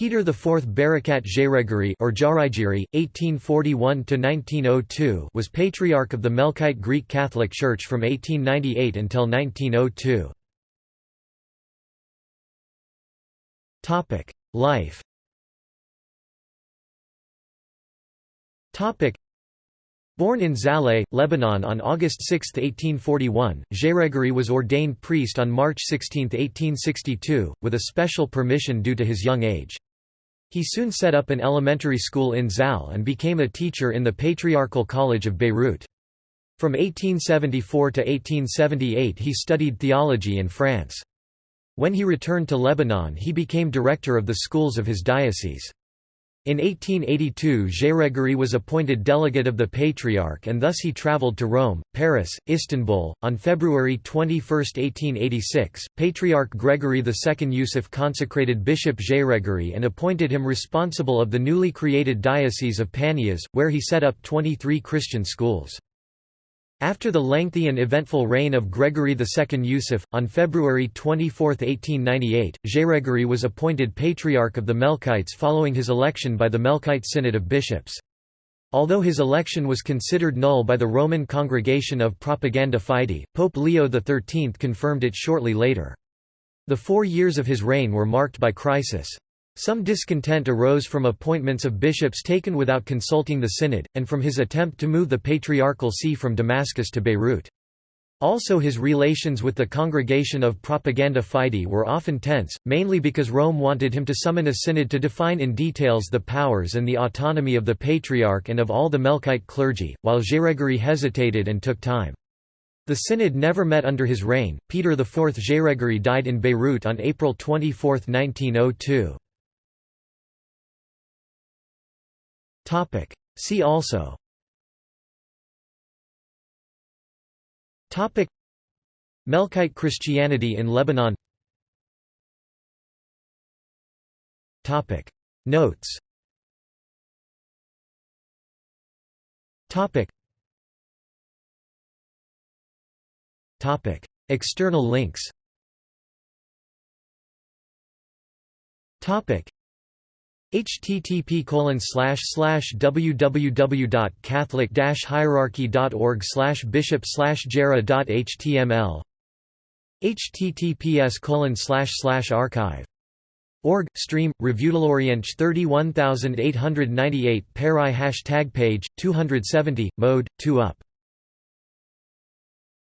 Peter IV Barakat Jairégiri or Jarigiri, 1841–1902 was Patriarch of the Melkite Greek Catholic Church from 1898 until 1902. Life Born in Zahlé, Lebanon on August 6, 1841, Jairégiri was ordained priest on March 16, 1862, with a special permission due to his young age. He soon set up an elementary school in Zal and became a teacher in the Patriarchal College of Beirut. From 1874 to 1878 he studied theology in France. When he returned to Lebanon he became director of the schools of his diocese. In 1882 Jairégiri was appointed delegate of the Patriarch and thus he travelled to Rome, Paris, Istanbul. On February 21, 1886, Patriarch Gregory II Yusuf consecrated Bishop Jairégiri and appointed him responsible of the newly created Diocese of Panias, where he set up 23 Christian schools. After the lengthy and eventful reign of Gregory II Yusuf, on February 24, 1898, Jairégiri was appointed Patriarch of the Melkites following his election by the Melkite Synod of Bishops. Although his election was considered null by the Roman Congregation of Propaganda Fide, Pope Leo XIII confirmed it shortly later. The four years of his reign were marked by crisis. Some discontent arose from appointments of bishops taken without consulting the synod, and from his attempt to move the patriarchal see from Damascus to Beirut. Also his relations with the Congregation of Propaganda Fide were often tense, mainly because Rome wanted him to summon a synod to define in details the powers and the autonomy of the Patriarch and of all the Melkite clergy, while Jairégiri hesitated and took time. The synod never met under his reign. Peter IV Jairégiri died in Beirut on April 24, 1902. Topic. See also. Topic. Melkite Christianity in Lebanon. Topic. Notes. Topic. Topic. External links. Topic http www.catholic hierarchy.org bishop jara.html https archive org stream reviewdaloriench 31898 peri hashtag page 270 mode 2 up